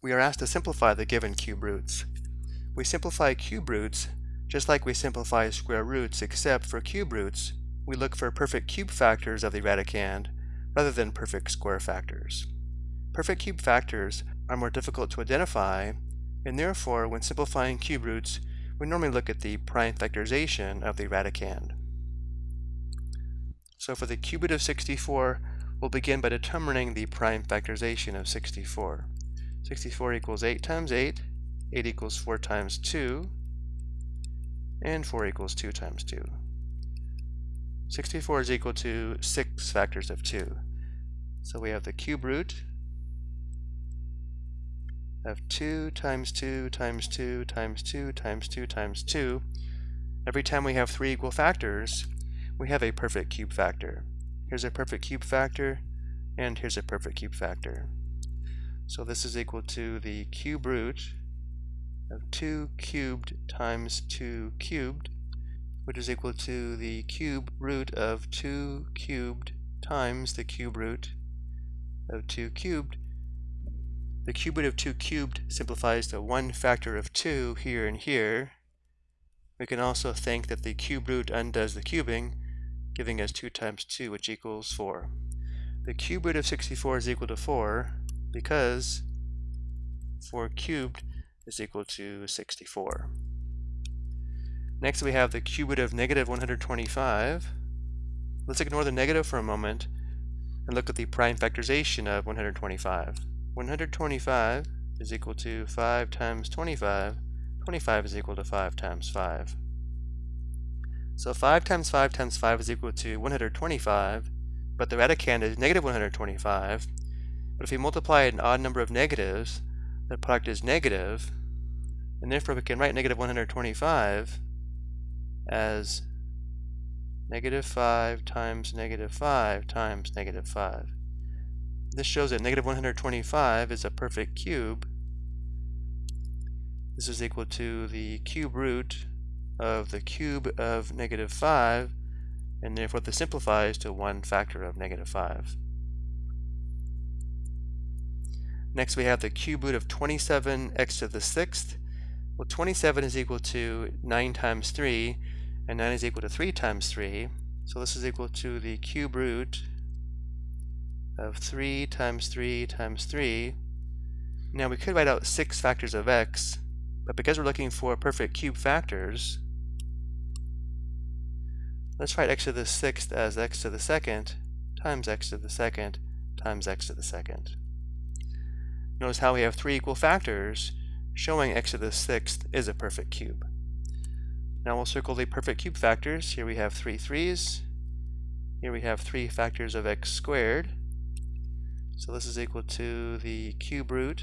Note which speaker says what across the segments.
Speaker 1: we are asked to simplify the given cube roots. We simplify cube roots just like we simplify square roots except for cube roots, we look for perfect cube factors of the radicand rather than perfect square factors. Perfect cube factors are more difficult to identify and therefore when simplifying cube roots we normally look at the prime factorization of the radicand. So for the cube root of 64 we'll begin by determining the prime factorization of 64. 64 equals 8 times 8, 8 equals 4 times 2, and 4 equals 2 times 2. 64 is equal to 6 factors of 2. So we have the cube root of 2 times 2 times 2 times 2 times 2 times 2. Every time we have three equal factors, we have a perfect cube factor. Here's a perfect cube factor, and here's a perfect cube factor. So this is equal to the cube root of 2 cubed times 2 cubed, which is equal to the cube root of 2 cubed times the cube root of 2 cubed. The cube root of 2 cubed simplifies to one factor of 2 here and here. We can also think that the cube root undoes the cubing, giving us 2 times 2, which equals 4. The cube root of 64 is equal to 4 because 4 cubed is equal to 64. Next we have the cube root of negative 125. Let's ignore the negative for a moment and look at the prime factorization of 125. 125 is equal to 5 times 25. 25 is equal to 5 times 5. So 5 times 5 times 5 is equal to 125, but the radicand is negative 125. But if we multiply an odd number of negatives, the product is negative, and therefore we can write negative 125 as negative 5 times negative 5 times negative 5. This shows that negative 125 is a perfect cube. This is equal to the cube root of the cube of negative 5, and therefore this simplifies to one factor of negative 5. Next we have the cube root of 27x to the sixth. Well, 27 is equal to 9 times 3, and 9 is equal to 3 times 3. So this is equal to the cube root of 3 times 3 times 3. Now we could write out 6 factors of x, but because we're looking for perfect cube factors, let's write x to the sixth as x to the second times x to the second times x to the second. Notice how we have three equal factors showing x to the sixth is a perfect cube. Now we'll circle the perfect cube factors. Here we have three threes. Here we have three factors of x squared. So this is equal to the cube root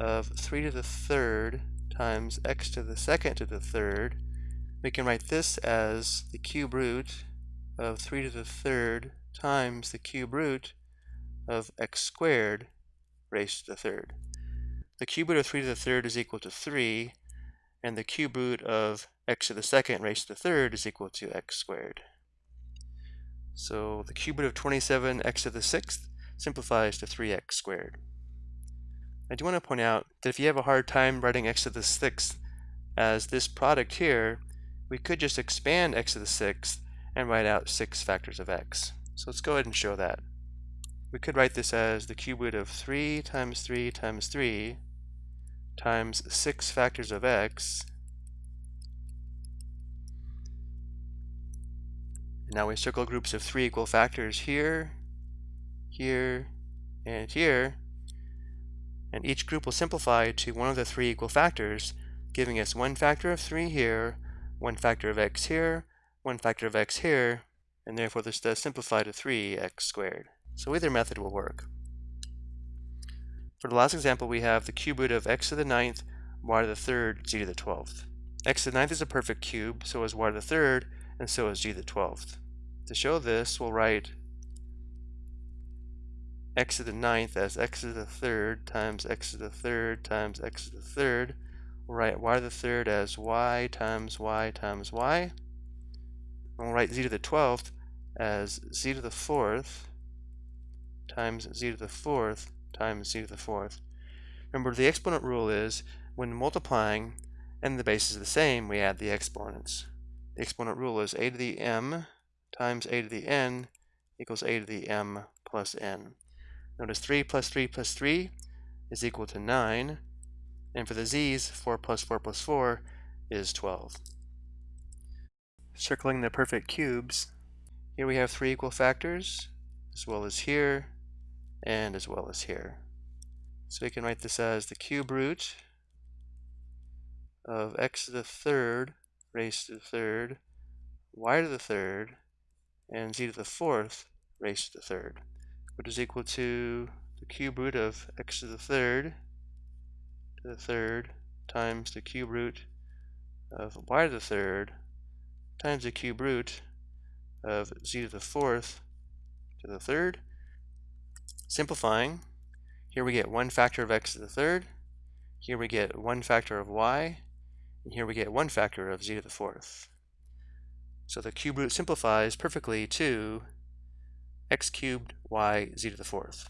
Speaker 1: of 3 to the third times x to the second to the third. We can write this as the cube root of 3 to the third times the cube root of x squared raised to the third. The cube root of 3 to the third is equal to 3, and the cube root of x to the second raised to the third is equal to x squared. So the cube root of 27x to the sixth simplifies to 3x squared. I do want to point out that if you have a hard time writing x to the sixth as this product here, we could just expand x to the sixth and write out 6 factors of x. So let's go ahead and show that we could write this as the cube root of 3 times 3 times 3 times 6 factors of x. And now we circle groups of 3 equal factors here, here, and here. And each group will simplify to one of the three equal factors, giving us one factor of 3 here, one factor of x here, one factor of x here, and therefore this does simplify to 3x squared. So either method will work. For the last example, we have the cube root of x to the ninth, y to the third, z to the twelfth. x to the ninth is a perfect cube, so is y to the third, and so is z to the twelfth. To show this, we'll write x to the ninth as x to the third times x to the third times x to the third. We'll write y to the third as y times y times y. And we'll write z to the twelfth as z to the fourth times z to the fourth times z to the fourth. Remember, the exponent rule is when multiplying and the base is the same, we add the exponents. The exponent rule is a to the m times a to the n equals a to the m plus n. Notice 3 plus 3 plus 3 is equal to 9. And for the z's, 4 plus 4 plus 4 is 12. Circling the perfect cubes, here we have three equal factors, as well as here, and as well as here. So we can write this as the cube root of x to the third raised to the third, y to the third, and z to the fourth raised to the third, which is equal to the cube root of x to the third to the third times the cube root of y to the third times the cube root of z to the fourth to the third. Simplifying, here we get one factor of x to the third, here we get one factor of y, and here we get one factor of z to the fourth. So the cube root simplifies perfectly to x cubed y z to the fourth.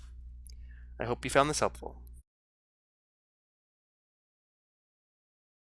Speaker 1: I hope you found this helpful.